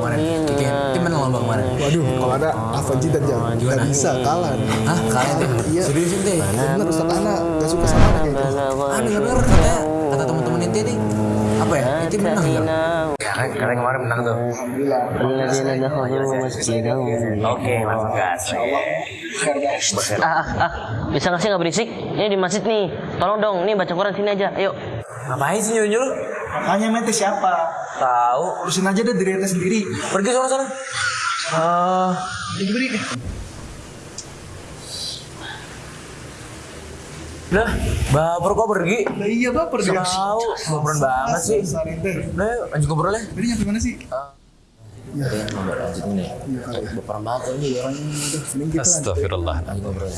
kemarin. Kiki, tim menang lomba kemarin. Waduh, kalau ada Avanji dan Jam, nggak bisa kalah. nih. Hah, kalian tuh? Iya. Seriusin teh? Bener Ustaz Ana, nggak suka sama anak kayak gitu. Ah, dengar dengar katanya kata teman-teman inti nih apa ya? Inti menang ya? Ya, kan kalian kemarin menang tuh. Oke, masuk gas. Ah, ah, ah, bisa nggak sih nggak berisik? Ini di masjid nih. Tolong dong, nih baca Quran sini aja. Ayo. Ngapain sih nyunyul? Makanya mete siapa? Tahu. Urusin aja deh diri ente sendiri. Pergi sana sana. Ah, Ini beri. Udah, baper kok pergi. Lah iya baper dia. Tahu, baperan banget sih. Yuk, lanjut ngobrol ya. Tadi nyampe mana sih? Ya, ngobrol lanjut nih. Iya kali. Baperan banget ini orangnya. Lanjut. Astagfirullah. Lanjut ngobrol.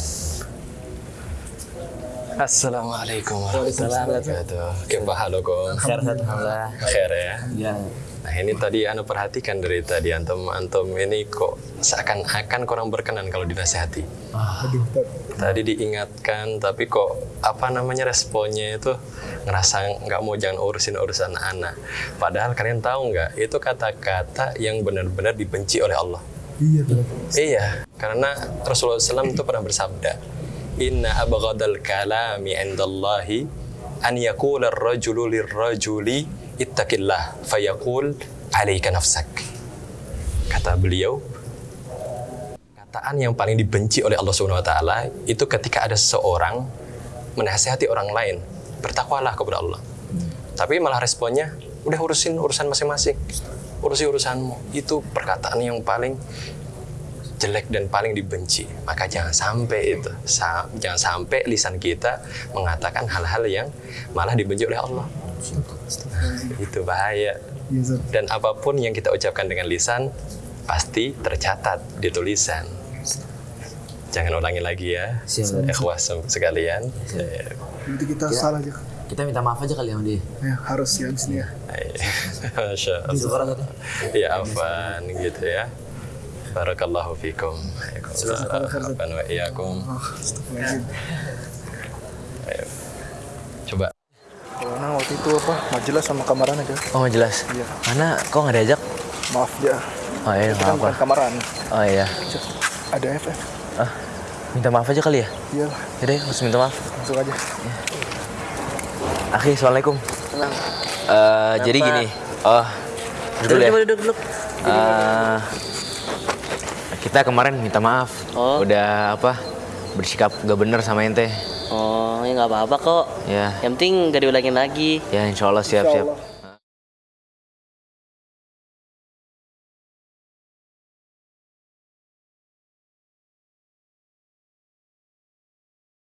Assalamualaikum warahmatullahi wabarakatuh. Kembali Sehat-sehat, alhamdulillah. Khair ya. Ya, Nah ini tadi anda perhatikan dari tadi antum antum ini kok seakan-akan kurang berkenan kalau dinasehati. Tat. Tadi diingatkan tapi kok apa namanya responnya itu ngerasa nggak mau jangan urusin urusan anak. Padahal kalian tahu nggak itu kata-kata yang benar-benar dibenci oleh Allah. Iya benar. Iya, karena Rasulullah SAW itu pernah bersabda, Inna abghadal kalami indallahi an yakula ar-rajulu lirrajuli ittaqillah fayaqul alaika nafsak. Kata beliau, kataan yang paling dibenci oleh Allah Subhanahu wa taala itu ketika ada seseorang menasihati orang lain, bertakwalah kepada Allah. Tapi malah responnya, udah urusin urusan masing-masing. Urusi urusanmu. Itu perkataan yang paling jelek dan paling dibenci. Maka jangan sampai itu. Sa- jangan sampai lisan kita mengatakan hal-hal yang malah dibenci oleh Allah. itu bahaya. Iya. Dan apa pun yang kita ucapkan dengan lisan pasti tercatat di tulisan. Jangan ulangi lagi ya. Ikhwas sekalian. Ya. Nanti kita salah aja. kita minta maaf aja kali sama dia. Ya, harus ya abis ini ya. Masya Allah. Ya afan gitu ya. Barakallahu fikum. Wa iyakum. Ayo. Coba. Kalau nah waktu itu apa majelis sama kamaran aja. Oh, jelas. Iya. Mana kok nggak diajak? Maaf dia. Oh iya, Kita kan apa. kamaran. Oh iya. Ada FF. Ah, minta maaf aja kali ya? Iyalah, Yaudah, harus minta maaf. masuk aja. Akhi, assalamualaikum. Tenang. Eh, jadi gini. Oh, duduk ya. Coba duduk duduk. Eh, kita kemarin minta maaf. Oh. Udah apa? Bersikap gak bener sama ente. Oh, ya nggak apa-apa kok. Ya, Yang penting nggak diulangin lagi. ya insya Allah siap Insya siap. Allah.